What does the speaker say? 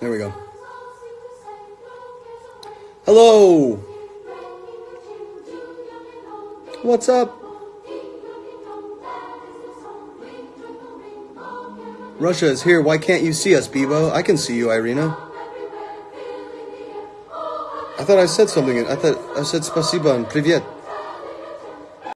There we go. Hello. What's up? Russia is here. Why can't you see us, Bebo? I can see you, Irina. I thought I said something. I thought I said spasiba and privyet.